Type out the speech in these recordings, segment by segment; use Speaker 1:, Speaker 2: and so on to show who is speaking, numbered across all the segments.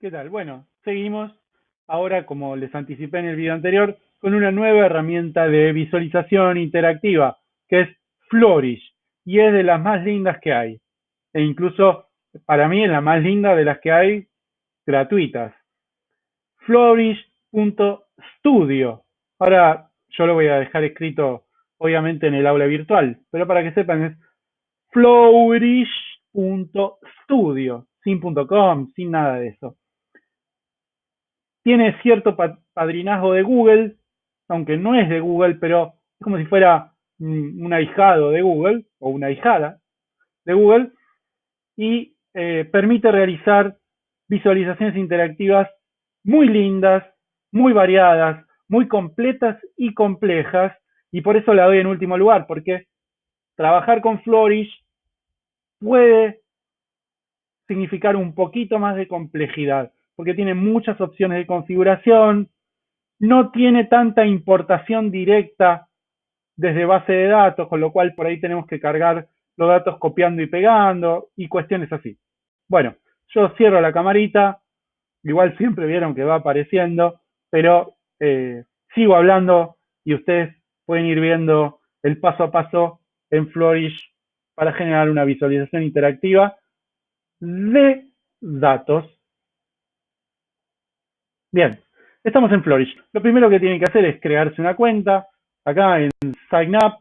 Speaker 1: ¿Qué tal? Bueno, seguimos ahora, como les anticipé en el video anterior, con una nueva herramienta de visualización interactiva, que es Flourish, y es de las más lindas que hay. E incluso, para mí, es la más linda de las que hay gratuitas. Flourish.studio. Ahora, yo lo voy a dejar escrito, obviamente, en el aula virtual, pero para que sepan, es flourish.studio, sin .com, sin nada de eso tiene cierto padrinazgo de Google, aunque no es de Google, pero es como si fuera un ahijado de Google o una ahijada de Google y eh, permite realizar visualizaciones interactivas muy lindas, muy variadas, muy completas y complejas y por eso la doy en último lugar, porque trabajar con Flourish puede significar un poquito más de complejidad porque tiene muchas opciones de configuración, no tiene tanta importación directa desde base de datos, con lo cual por ahí tenemos que cargar los datos copiando y pegando y cuestiones así. Bueno, yo cierro la camarita, igual siempre vieron que va apareciendo, pero eh, sigo hablando y ustedes pueden ir viendo el paso a paso en Flourish para generar una visualización interactiva de datos Bien, estamos en Flourish. Lo primero que tienen que hacer es crearse una cuenta. Acá en Sign Up.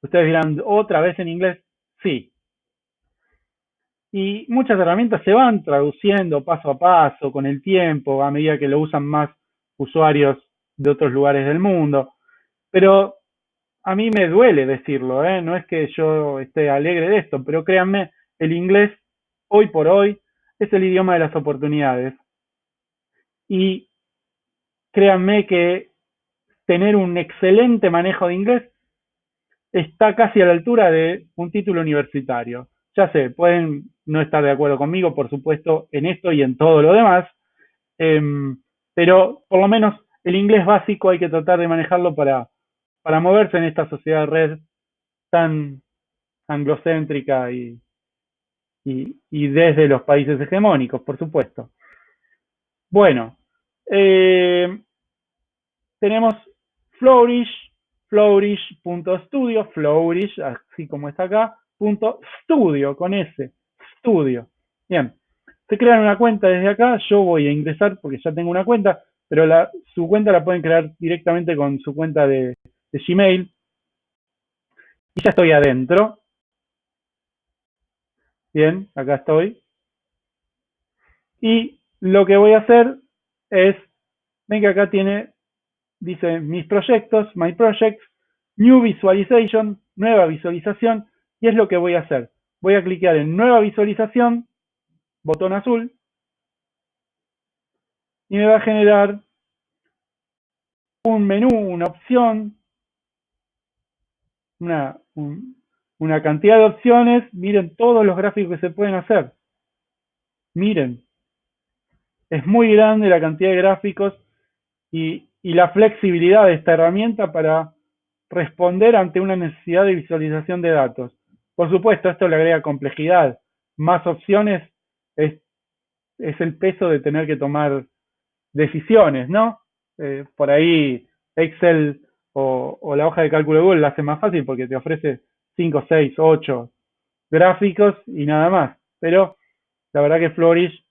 Speaker 1: Ustedes dirán, ¿otra vez en inglés? Sí. Y muchas herramientas se van traduciendo paso a paso, con el tiempo, a medida que lo usan más usuarios de otros lugares del mundo. Pero a mí me duele decirlo, ¿eh? no es que yo esté alegre de esto, pero créanme, el inglés hoy por hoy es el idioma de las oportunidades y créanme que tener un excelente manejo de inglés está casi a la altura de un título universitario. Ya sé, pueden no estar de acuerdo conmigo, por supuesto, en esto y en todo lo demás, em, pero por lo menos el inglés básico hay que tratar de manejarlo para, para moverse en esta sociedad red tan anglocéntrica y, y desde los países hegemónicos, por supuesto. Bueno, eh, tenemos Flourish, flourish.studio, flourish, así como está acá, punto studio, con S, studio. Bien, se crean una cuenta desde acá, yo voy a ingresar porque ya tengo una cuenta, pero su cuenta la pueden crear directamente con su cuenta de, de Gmail. Y ya estoy adentro. Bien, acá estoy. Y lo que voy a hacer es, ven que acá tiene, dice mis proyectos, my projects, new visualization, nueva visualización, y es lo que voy a hacer. Voy a clicar en nueva visualización, botón azul, y me va a generar un menú, una opción, una, una cantidad de opciones. Miren todos los gráficos que se pueden hacer. Miren, es muy grande la cantidad de gráficos y, la flexibilidad de esta herramienta para responder ante una necesidad de visualización de datos. Por supuesto, esto le agrega complejidad. Más opciones es, el peso de tener que tomar decisiones, ¿no? Eh, por ahí Excel o, o, la hoja de cálculo de Google la hace más fácil porque te ofrece 5, 6, 8 gráficos y nada más. Pero la verdad que Flourish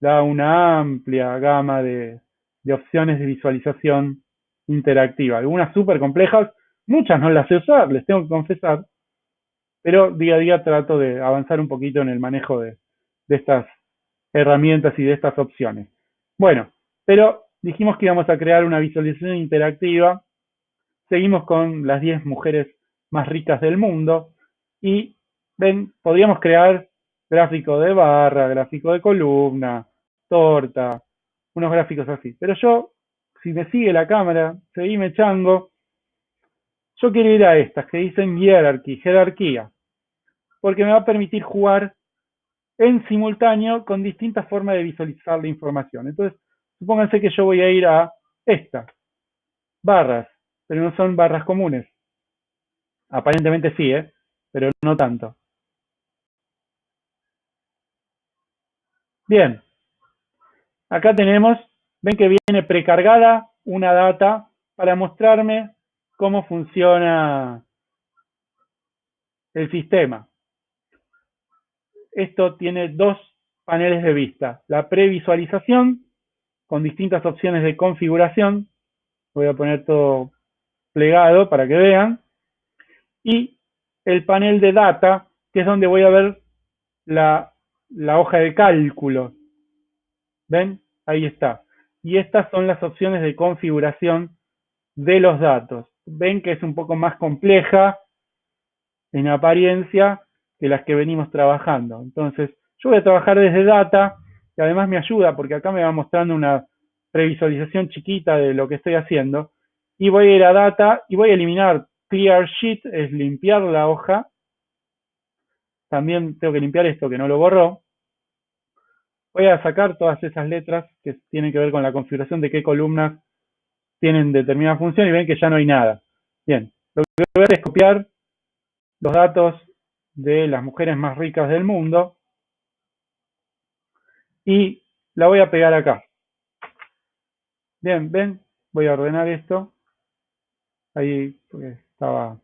Speaker 1: da una amplia gama de, opciones de visualización interactiva. Algunas súper complejas, muchas no las sé usar, les tengo que confesar, pero día a día trato de avanzar un poquito en el manejo de, de estas herramientas y de estas opciones. Bueno, pero dijimos que íbamos a crear una visualización interactiva. Seguimos con las 10 mujeres más ricas del mundo y ven, podríamos crear gráfico de barra, gráfico de columna, torta, unos gráficos así. Pero yo, si me sigue la cámara, seguime chango, yo quiero ir a estas que dicen hierarchy, jerarquía, porque me va a permitir jugar en simultáneo con distintas formas de visualizar la información. Entonces, supónganse que yo voy a ir a esta, barras, pero no son barras comunes. Aparentemente sí, ¿eh? pero no tanto. Bien, acá tenemos, ven que viene precargada una data para mostrarme cómo funciona el sistema. Esto tiene dos paneles de vista. La previsualización con distintas opciones de configuración. Voy a poner todo plegado para que vean. Y el panel de data, que es donde voy a ver la, la hoja de cálculo. ¿Ven? Ahí está. Y estas son las opciones de configuración de los datos. Ven que es un poco más compleja en apariencia que las que venimos trabajando. Entonces, yo voy a trabajar desde data y además me ayuda porque acá me va mostrando una previsualización chiquita de lo que estoy haciendo y voy a ir a data y voy a eliminar clear sheet, es limpiar la hoja. También tengo que limpiar esto que no lo borró. Voy a sacar todas esas letras que tienen que ver con la configuración de qué columnas tienen determinada función y ven que ya no hay nada. Bien, lo que voy a hacer es copiar los datos de las mujeres más ricas del mundo y la voy a pegar acá. Bien, ven, voy a ordenar esto. Ahí estaba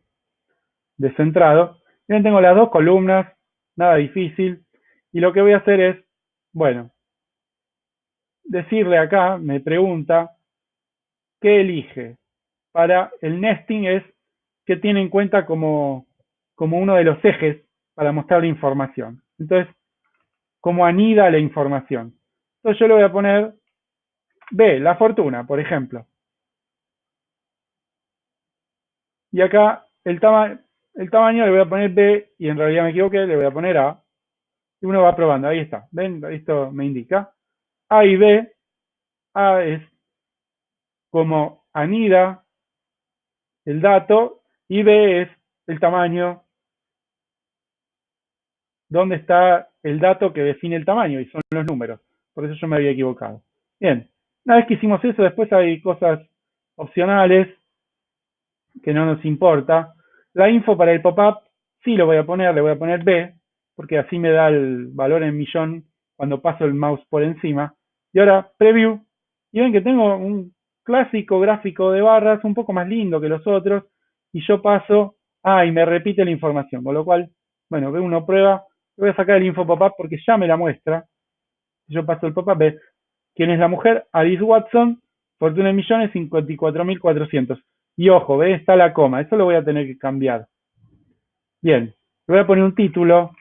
Speaker 1: descentrado. Bien, tengo las dos columnas, nada difícil. Y lo que voy a hacer es, bueno, decirle acá, me pregunta, ¿qué elige? Para el nesting es que tiene en cuenta como, como uno de los ejes para mostrar la información. Entonces, como anida la información. Entonces yo le voy a poner B, la fortuna, por ejemplo. Y acá el, el tamaño le voy a poner B y en realidad me equivoqué, le voy a poner A. Y uno va probando, ahí está. ¿Ven? Esto me indica. A y B. A es como anida el dato y B es el tamaño dónde está el dato que define el tamaño, y son los números. Por eso yo me había equivocado. Bien, una vez que hicimos eso, después hay cosas opcionales que no nos importa. La info para el pop-up sí lo voy a poner, le voy a poner B, porque así me da el valor en millón cuando paso el mouse por encima. Y ahora, preview. Y ven que tengo un clásico gráfico de barras un poco más lindo que los otros. Y yo paso, ah, y me repite la información. Con lo cual, bueno, ve uno prueba, voy a sacar el info pop-up porque ya me la muestra. Yo paso el pop-up, ve quién es la mujer, Alice Watson, fortuna en millones, 54.400. Y ojo, ve, está la coma, eso lo voy a tener que cambiar. Bien, le voy a poner un título.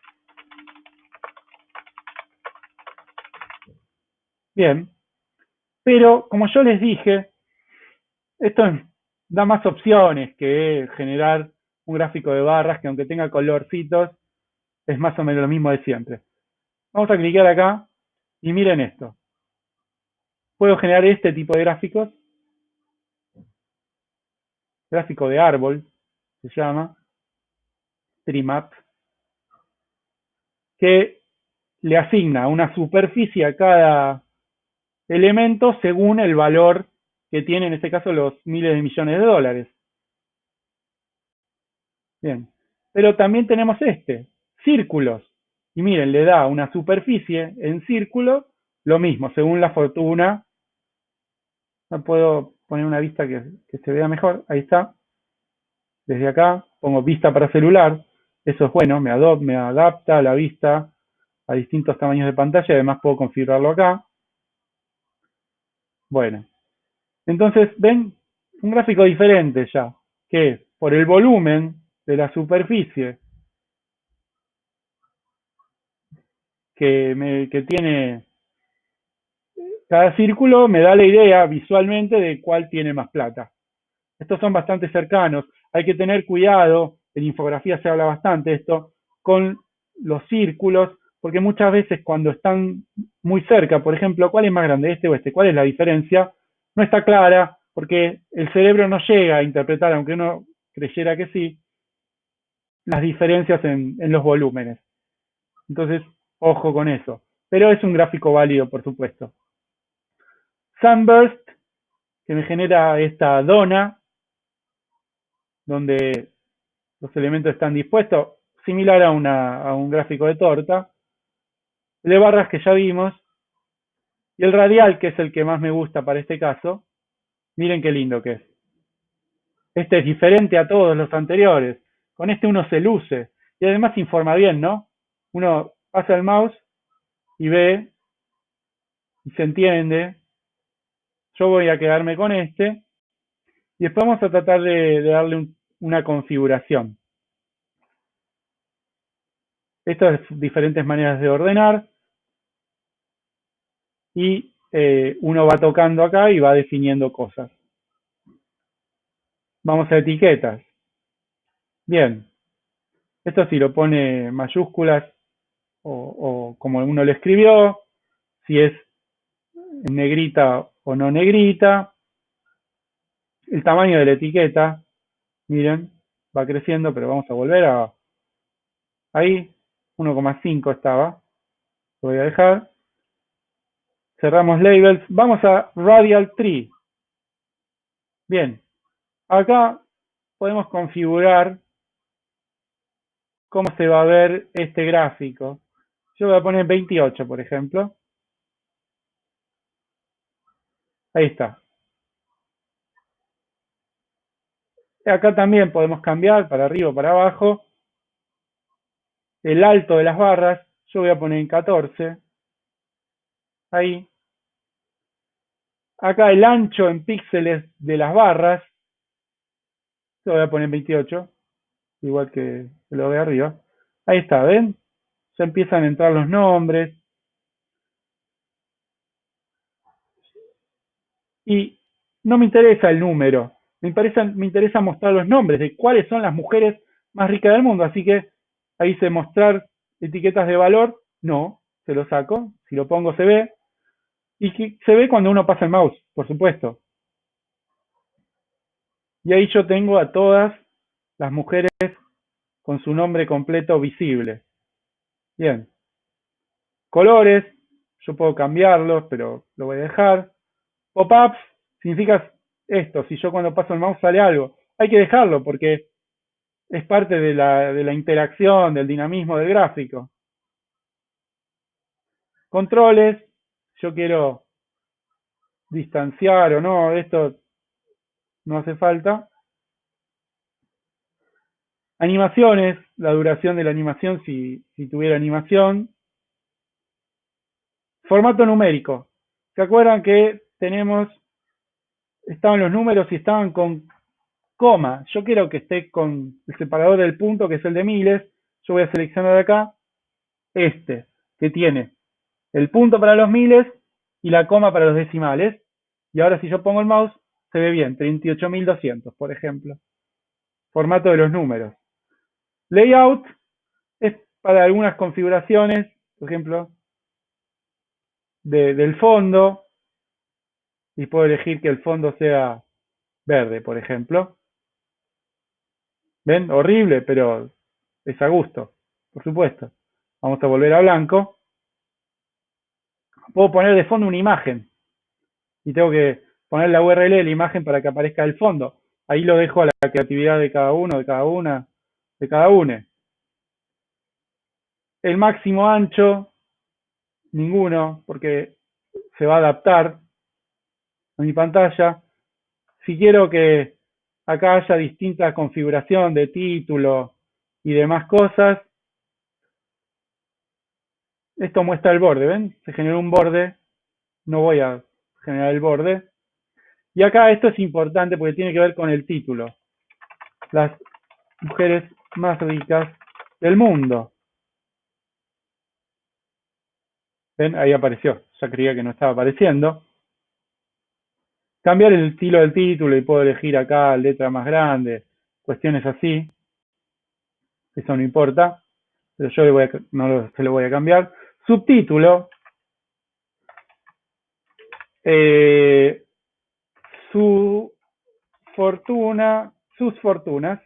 Speaker 1: Bien, pero como yo les dije, esto da más opciones que generar un gráfico de barras que aunque tenga colorcitos, es más o menos lo mismo de siempre. Vamos a clicar acá y miren esto. Puedo generar este tipo de gráficos. Gráfico de árbol, se llama. Trimap. Que le asigna una superficie a cada elemento según el valor que tiene, en este caso, los miles de millones de dólares. Bien. Pero también tenemos este, círculos. Y miren, le da una superficie en círculo, lo mismo, según la fortuna. No puedo poner una vista que, se vea mejor. Ahí está. Desde acá pongo vista para celular. Eso es bueno, me, me adapta la vista a distintos tamaños de pantalla. Además puedo configurarlo acá. Bueno. Entonces, ven un gráfico diferente ya, que por el volumen de la superficie que, tiene cada círculo me da la idea visualmente de cuál tiene más plata. Estos son bastante cercanos. Hay que tener cuidado, en infografía se habla bastante esto, con los círculos, porque muchas veces cuando están muy cerca, por ejemplo, ¿cuál es más grande, este o este? ¿Cuál es la diferencia? No está clara, porque el cerebro no llega a interpretar, aunque uno creyera que sí, las diferencias en, en los volúmenes. Entonces, Ojo con eso. Pero es un gráfico válido, por supuesto. Sunburst, que me genera esta dona, donde los elementos están dispuestos, similar a, un gráfico de torta. De barras que ya vimos. Y el radial, que es el que más me gusta para este caso, miren qué lindo que es. Este es diferente a todos los anteriores. Con este uno se luce. Y además informa bien, ¿no? Uno pasa el mouse y ve y se entiende. Yo voy a quedarme con este. Y después vamos a tratar de, darle una configuración. Estas diferentes maneras de ordenar. Y eh, uno va tocando acá y va definiendo cosas. Vamos a etiquetas. Bien. Esto si lo pone mayúsculas o, como uno lo escribió, si es negrita o no negrita. El tamaño de la etiqueta, miren, va creciendo, pero vamos a volver a... Ahí, 1,5 estaba. Lo voy a dejar. Cerramos labels. Vamos a radial tree. Bien, Acá podemos configurar cómo se va a ver este gráfico. Yo voy a poner 28, por ejemplo. Ahí está. Acá también podemos cambiar para arriba o para abajo. El alto de las barras, yo voy a poner en 14. Ahí. Acá el ancho en píxeles de las barras, lo voy a poner 28, igual que lo de arriba. Ahí está, ¿ven? Ya empiezan a entrar los nombres. Y no me interesa el número, me interesa, me interesa mostrar los nombres de cuáles son las mujeres más ricas del mundo. Así que ahí se mostrar etiquetas de valor, no, se lo saco, si lo pongo se ve. Y se ve cuando uno pasa el mouse, por supuesto. Y ahí yo tengo a todas las mujeres con su nombre completo visible. Bien. Colores, yo puedo cambiarlos, pero lo voy a dejar. Pop-ups significa esto, si yo cuando paso el mouse sale algo. Hay que dejarlo porque es parte de la, de la interacción, del dinamismo del gráfico. Controles, yo quiero distanciar o no, esto no hace falta. Animaciones, la duración de la animación si, si tuviera animación. Formato numérico. ¿Se acuerdan que tenemos, estaban los números y estaban con coma? Yo quiero que esté con el separador del punto, que es el de miles. Yo voy a seleccionar acá este, que tiene el punto para los miles y la coma para los decimales. Y ahora si yo pongo el mouse, se ve bien, 38.200, por ejemplo. Formato de los números. Layout es para algunas configuraciones, por ejemplo, del fondo, y puedo elegir que el fondo sea verde, por ejemplo. ¿Ven? Horrible, pero es a gusto, por supuesto. Vamos a volver a blanco. Puedo poner de fondo una imagen. Y tengo que poner la URL de la imagen para que aparezca el fondo. Ahí lo dejo a la creatividad de cada uno, de cada una, de cada uno. El máximo ancho, ninguno, porque se va a adaptar a mi pantalla. Si quiero que acá haya distinta configuración de título y demás cosas, esto muestra el borde, ¿ven? Se generó un borde, no voy a generar el borde, y acá esto es importante porque tiene que ver con el título. Las mujeres más ricas del mundo. ¿Ven? Ahí apareció. Ya creía que no estaba apareciendo. Cambiar el estilo del título y puedo elegir acá letra más grande, cuestiones así. Eso no importa. Pero yo le voy a, no se lo voy a cambiar. Subtítulo. Eh, su fortuna, sus fortunas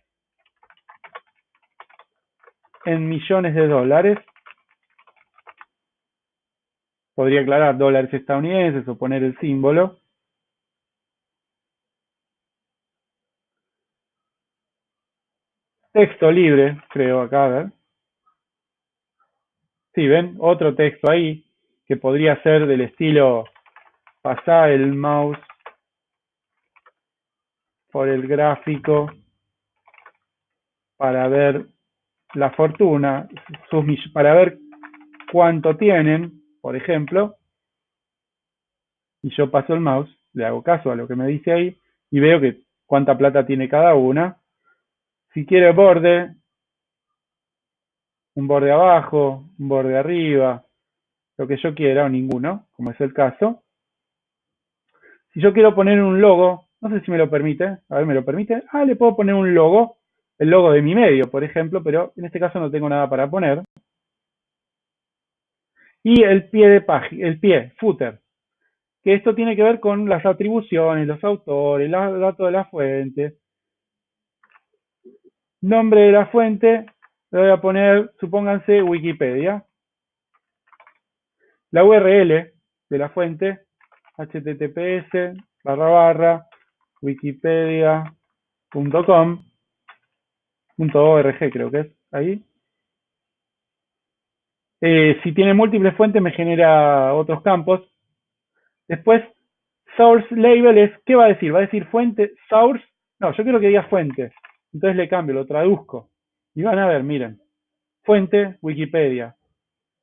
Speaker 1: en millones de dólares. Podría aclarar dólares estadounidenses o poner el símbolo. Texto libre, creo acá, ver. Sí, ven, otro texto ahí que podría ser del estilo Pasá el mouse por el gráfico para ver la fortuna, sus, para ver cuánto tienen, por ejemplo, y yo paso el mouse, le hago caso a lo que me dice ahí, y veo que cuánta plata tiene cada una. Si quiere borde, un borde abajo, un borde arriba, lo que yo quiera o ninguno, como es el caso. Si yo quiero poner un logo, no sé si me lo permite, a ver, ¿me lo permite? Ah, le puedo poner un logo, el logo de mi medio, por ejemplo, pero en este caso no tengo nada para poner. Y el pie de página, el pie, footer, que esto tiene que ver con las atribuciones, los autores, los datos de la fuente. Nombre de la fuente, le voy a poner, supónganse, Wikipedia. La URL de la fuente, https barra barra wikipedia.com .org creo que es ahí. Eh, si tiene múltiples fuentes me genera otros campos. Después, source label es, ¿qué va a decir? ¿Va a decir fuente, source? No, yo quiero que diga fuente. Entonces le cambio, lo traduzco. Y van a ver, miren, fuente Wikipedia.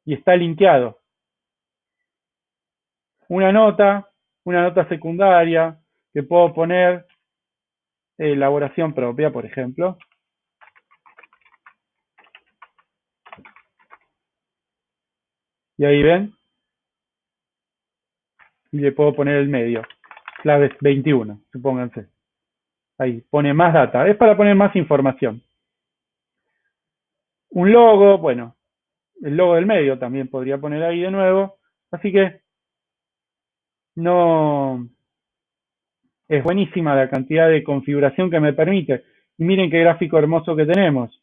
Speaker 1: Y está linkeado. Una nota, una nota secundaria, que puedo poner elaboración propia, por ejemplo. Y ahí ven. Y le puedo poner el medio. Claves 21, supónganse. Ahí, pone más data. Es para poner más información. Un logo, bueno, el logo del medio también podría poner ahí de nuevo. Así que no es buenísima la cantidad de configuración que me permite. Y miren qué gráfico hermoso que tenemos.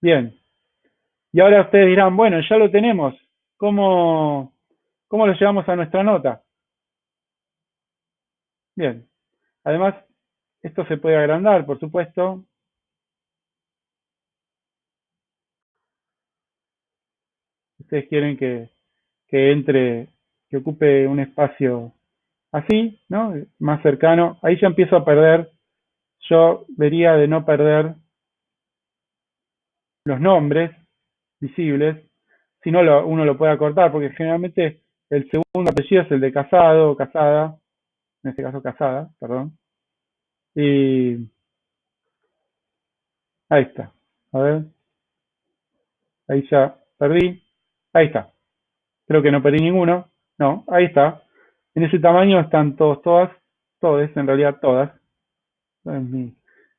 Speaker 1: Bien. Y ahora ustedes dirán, bueno, ya lo tenemos. ¿Cómo, cómo lo llevamos a nuestra nota? Bien. Además, esto se puede agrandar, por supuesto. Ustedes quieren que, que entre, que ocupe un espacio así, ¿no? Más cercano. Ahí ya empiezo a perder. Yo vería de no perder los nombres visibles, si no uno lo puede acortar, porque generalmente el segundo apellido es el de casado o casada, en este caso casada, perdón. Y ahí está. A ver. Ahí ya perdí. Ahí está. Creo que no perdí ninguno. No, ahí está. En ese tamaño están todos, todas, todos, en realidad todas. mi,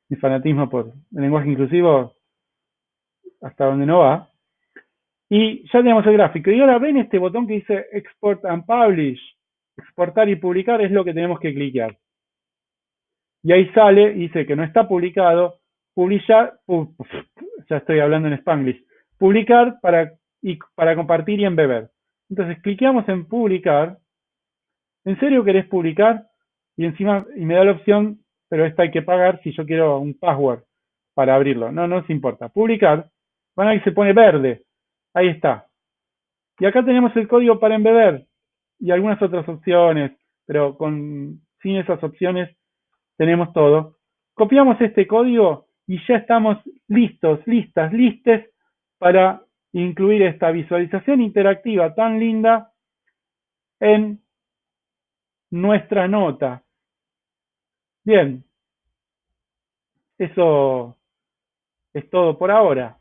Speaker 1: mi fanatismo por el lenguaje inclusivo hasta donde no va. Y ya tenemos el gráfico. Y ahora ven este botón que dice Export and Publish. Exportar y publicar es lo que tenemos que cliquear. Y ahí sale dice que no está publicado. Publicar, ya estoy hablando en Spanglish. Publicar para, y, para compartir y embeber. Entonces cliqueamos en publicar. ¿En serio querés publicar? Y encima, y me da la opción, pero esta hay que pagar si yo quiero un password para abrirlo. No, no nos importa. Publicar. Van a se pone verde. Ahí está. Y acá tenemos el código para embeber y algunas otras opciones, pero con, sin esas opciones tenemos todo. Copiamos este código y ya estamos listos, listas, listes para incluir esta visualización interactiva tan linda en nuestra nota. Bien, eso es todo por ahora.